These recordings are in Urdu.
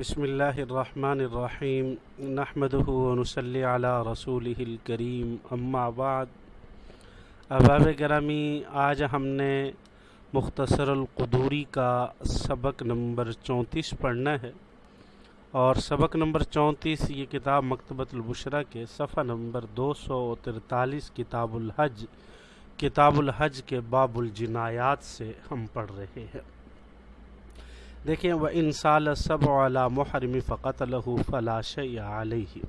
بسم اللہ الرحمن الرحیم نحمده ونصلی علی رسوله الکریم، اما بعد۔ احباب گرامی، آج ہم نے مختصر القدوری کا سبق نمبر چونتیس پڑھنا ہے۔ اور سبق نمبر چونتیس یہ کتاب مکتبۃ البشرہ کے صفحہ نمبر دو سو ترتالیس، کتاب الحج۔ کتاب الحج کے باب الجنایات سے ہم پڑھ رہے ہیں۔ دیکھیں وہ ان سال سب والا محرم فقط لہو فلاش علیہ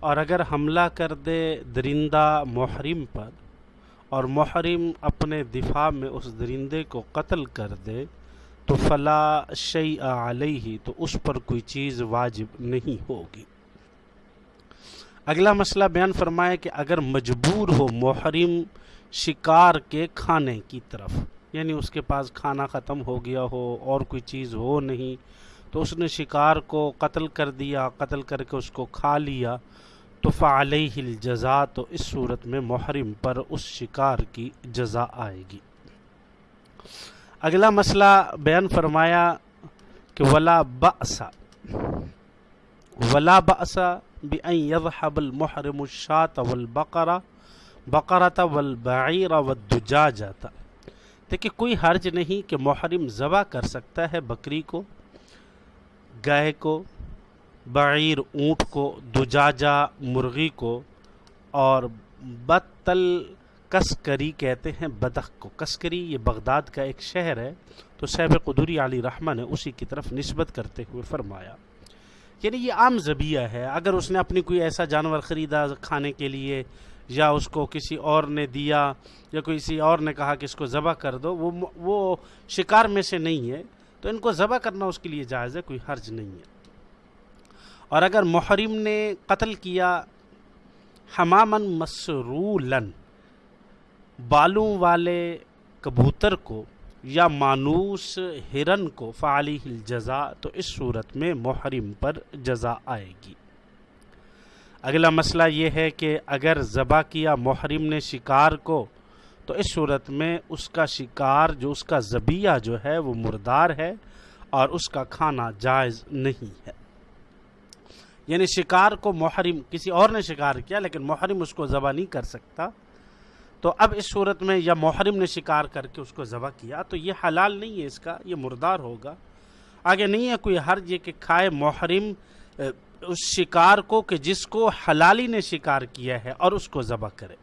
اور اگر حملہ کر دے درندہ محرم پر، اور محرم اپنے دفاع میں اس درندے کو قتل کر دے، تو فلا شی علیہ تو اس پر کوئی چیز واجب نہیں ہوگی۔ اگلا مسئلہ بیان فرمائے کہ اگر مجبور ہو محرم شکار کے کھانے کی طرف یعنی اس کے پاس کھانا ختم ہو گیا ہو اور کوئی چیز ہو نہیں، تو اس نے شکار کو قتل کر دیا، قتل کر کے اس کو کھا لیا۔ تو فعلیہ الجزا تو اس صورت میں محرم پر اس شکار کی جزا آئے گی۔ اگلا مسئلہ بیان فرمایا کہ ولا بأسا ولا بأسا بأن يذهب المحرم الشاة والبقرة، بقرة والبعير والدجاجة۔ دیکھیں کوئی حرج نہیں کہ محرم ذبح کر سکتا ہے بکری کو، گائے کو، بعیر، اونٹ کو، دجاجہ، مرغی کو، اور بتل کسکری کہتے ہیں بدخ کو۔ کسکری یہ بغداد کا ایک شہر ہے، تو صحب قدوری علی رحمہ نے اسی کی طرف نسبت کرتے ہوئے فرمایا۔ یعنی یہ عام ذبیہ ہے۔ اگر اس نے اپنی کوئی ایسا جانور خریدا کھانے کے لیے، یا اس کو کسی اور نے دیا، یا کسی اور نے کہا کہ اس کو ذبح کر دو، وہ وہ شکار میں سے نہیں ہے۔ تو ان کو ذبح کرنا اس کے لیے جائز ہے، کوئی حرج نہیں ہے۔ اور اگر محرم نے قتل کیا حمامن مسرولن، بالوں والے کبوتر کو یا مانوس ہرن کو فعلی الجزا تو اس صورت میں محرم پر جزا آئے گی۔ اگلا مسئلہ یہ ہے کہ اگر ذبح کیا محرم نے شکار کو، تو اس صورت میں اس کا شکار جو اس کا ذبیہ جو ہے وہ مردار ہے اور اس کا کھانا جائز نہیں ہے۔ یعنی شکار کو محرم، کسی اور نے شکار کیا لیکن محرم اس کو ذبح نہیں کر سکتا۔ تو اب اس صورت میں یا محرم نے شکار کر کے اس کو ذبح کیا، تو یہ حلال نہیں ہے اس کا، یہ مردار ہوگا۔ آگے نہیں ہے کوئی حرج یہ کہ کھائے محرم اس شکار کو کہ جس کو حلالی نے شکار کیا ہے اور اس کو ذبح کرے۔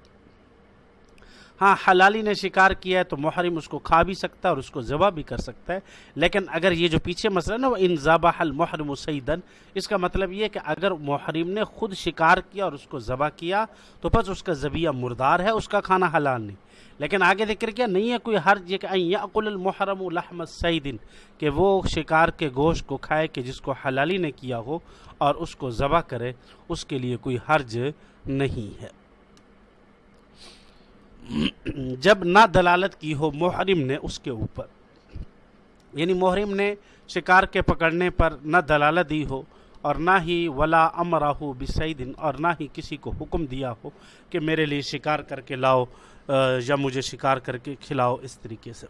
ہاں حلالی نے شکار کیا ہے تو محرم اس کو کھا بھی سکتا ہے اور اس کو ذبح بھی کر سکتا ہے۔ لیکن اگر یہ جو پیچھے مسئلہ نا، وہ ان ذبح المحرم سیدن اس کا مطلب یہ کہ اگر محرم نے خود شکار کیا اور اس کو ذبح کیا، تو بس اس کا ذبیہ مردار ہے، اس کا کھانا حلال نہیں۔ لیکن آگے ذکر کیا، نہیں ہے کوئی حرج یہ کہ یعقل المحرم لحم سیدن کہ وہ شکار کے گوشت کو کھائے کہ جس کو حلالی نے کیا ہو اور اس کو ذبح کرے، اس کے لیے کوئی حرج نہیں ہے۔ جب نہ دلالت کی ہو، محرم نے اس کے اوپر۔ یعنی محرم نے شکار کے پکڑنے پر نہ دلالت دی ہو اور نہ ہی ولا امراہ بسعیدن اور نہ ہی کسی کو حکم دیا ہو کہ میرے لیے شکار کر کے لاؤ یا مجھے شکار کر کے کھلاؤ اس طریقے سے۔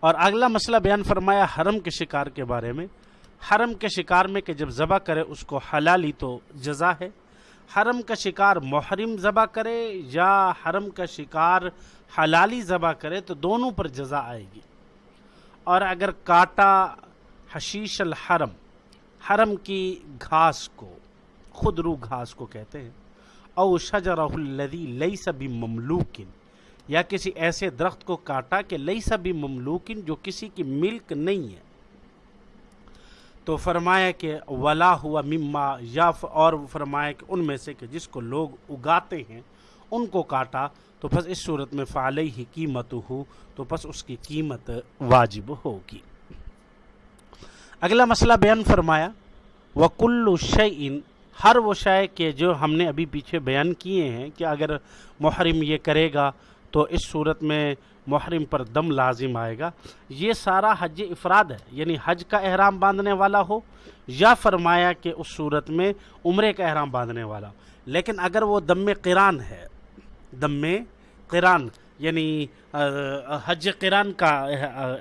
اور اگلا مسئلہ بیان فرمایا حرم کے شکار کے بارے میں۔ حرم کے شکار میں کہ جب ذبح کرے اس کو حلالی تو جزا ہے۔ حرم کا شکار محرم ذبح کرے یا حرم کا شکار حلالی ذبح کرے تو دونوں پر جزا آئے گی۔ اور اگر کاٹا حشیش الحرم، حرم کی گھاس کو خود رو گھاس کو کہتے ہیں، او شجرہ الذی لیس بمملوکن، یا کسی ایسے درخت کو کاٹا کہ لیس بمملوکن جو کسی کی ملک نہیں ہے۔ تو فرمایا کہ ولا ہوا مما یا اور فرمایا کہ ان میں سے کہ جس کو لوگ اگاتے ہیں، ان کو کاٹا، تو بس اس صورت میں فعلی ہی قیمت ہو تو بس اس کی قیمت واجب ہوگی۔ اگلا مسئلہ بیان فرمایا وکل شعین ہر وہ شے کہ جو ہم نے ابھی پیچھے بیان کیے ہیں کہ اگر محرم یہ کرے گا تو اس صورت میں محرم پر دم لازم آئے گا۔ یہ سارا حج افراد ہے یعنی حج کا احرام باندھنے والا ہو یا فرمایا کہ اس صورت میں عمرے کا احرام باندھنے والا ہو۔ لیکن اگر وہ دم قران ہے، دم قران یعنی حج قران کا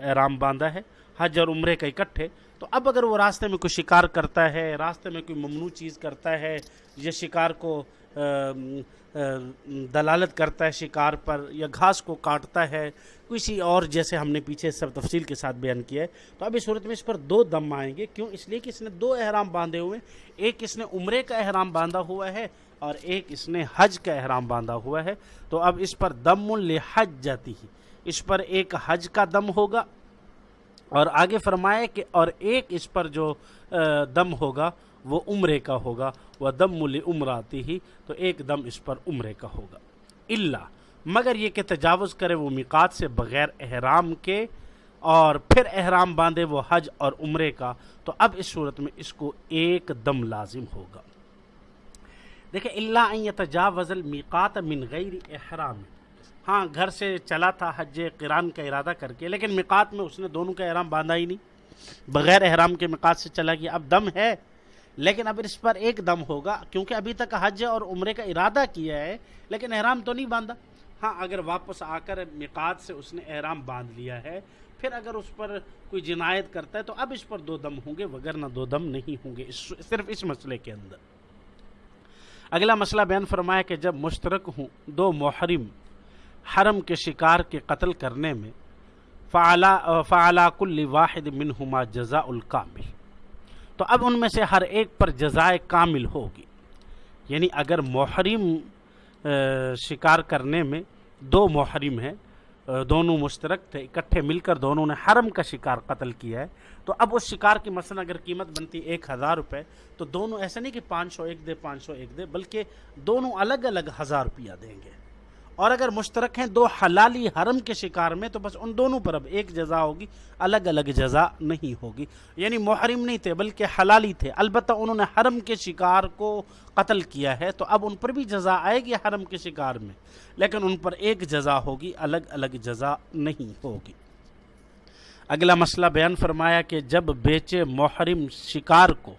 احرام باندھا ہے، حج اور عمرے کا اکٹھے، تو اب اگر وہ راستے میں کوئی شکار کرتا ہے، راستے میں کوئی ممنوع چیز کرتا ہے یا شکار کو دلالت کرتا ہے شکار پر یا گھاس کو کاٹتا ہے، کسی اور جیسے ہم نے پیچھے سب تفصیل کے ساتھ بیان کیا ہے۔ تو اب اس صورت میں اس پر دو دم آئیں گے۔ کیوں؟ اس لیے کہ اس نے دو احرام باندھے ہوئے ہیں۔ ایک اس نے عمرے کا احرام باندھا ہوا ہے اور ایک اس نے حج کا احرام باندھا ہوا ہے۔ تو اب اس پر دم الحج جاتی ہی اس پر ایک حج کا دم ہوگا اور آگے فرمائے کہ اور ایک اس پر جو دم ہوگا۔ وہ عمرے کا ہوگا وہ دم مل عمراتی ہی تو ایک دم اس پر عمرے کا ہوگا۔ اللہ مگر یہ کہ تجاوز کرے وہ مقات سے بغیر احرام کے، اور پھر احرام باندھے وہ حج اور عمرے کا، تو اب اس صورت میں اس کو ایک دم لازم ہوگا۔ دیکھیں اللہ تجاوز المقات من غیر احرام۔ ہاں گھر سے چلا تھا حج قرآن کا ارادہ کر کے، لیکن مقات میں اس نے دونوں کا احرام باندھا ہی نہیں۔ بغیر احرام کے مقات سے چلا گیا۔ اب دم ہے۔ لیکن اب اس پر ایک دم ہوگا، کیونکہ ابھی تک حج اور عمرے کا ارادہ کیا ہے، لیکن احرام تو نہیں باندھا۔ ہاں اگر واپس آ کر مقات سے اس نے احرام باندھ لیا ہے، پھر اگر اس پر کوئی جنایت کرتا ہے، تو اب اس پر دو دم ہوں گے، وگرنہ دو دم نہیں ہوں گے، اس صرف اس مسئلے کے اندر۔ اگلا مسئلہ بیان فرمایا کہ جب مشترک ہوں، دو محرم حرم کے شکار کے قتل کرنے میں، فعلا کل واحد منہما جزا الکامل تو اب ان میں سے ہر ایک پر جزائے کامل ہوگی۔ یعنی اگر محرم شکار کرنے میں دو محرم ہیں دونوں مشترک تھے، اکٹھے مل کر دونوں نے حرم کا شکار قتل کیا ہے، تو اب اس شکار کی مثلا اگر قیمت بنتی ایک ہزار روپے، تو دونوں ایسا نہیں کہ پانچ سو ایک دے، پانچ سو ایک دے، بلکہ دونوں الگ الگ ہزار روپیہ دیں گے۔ اور اگر مشترک ہیں دو حلالی حرم کے شکار میں، تو بس ان دونوں پر اب ایک جزا ہوگی، الگ الگ جزا نہیں ہوگی۔ یعنی محرم نہیں تھے، بلکہ حلالی تھے۔ البتہ انہوں نے حرم کے شکار کو قتل کیا ہے، تو اب ان پر بھی جزا آئے گی حرم کے شکار میں۔ لیکن ان پر ایک جزا ہوگی، الگ الگ جزا نہیں ہوگی۔ اگلا مسئلہ بیان فرمایا کہ جب بیچے محرم شکار کو،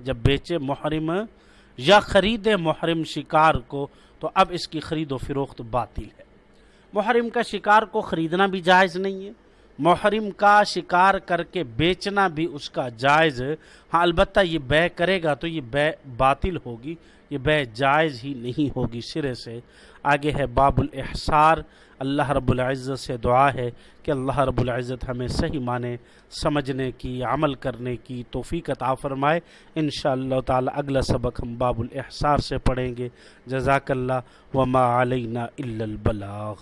جب بیچے محرم یا خرید محرم شکار کو تو اب اس کی خرید و فروخت باطل ہے۔ محرم کا شکار کو خریدنا بھی جائز نہیں ہے۔ محرم کا شکار کر کے بیچنا بھی اس کا جائز ہاں البتہ یہ بے کرے گا تو یہ بے باطل ہوگی، یہ بے جائز ہی نہیں ہوگی۔ سرے سے آگے ہے باب الاحصار۔ اللہ رب العزت سے دعا ہے کہ اللہ رب العزت ہمیں صحیح معنی سمجھنے کی، عمل کرنے کی توفیق عطا فرمائے۔ انشاءاللہ تعالی اگلا سبق ہم باب الاحصار سے پڑھیں گے۔ جزاک اللہ۔ وما علینا الا البلاغ۔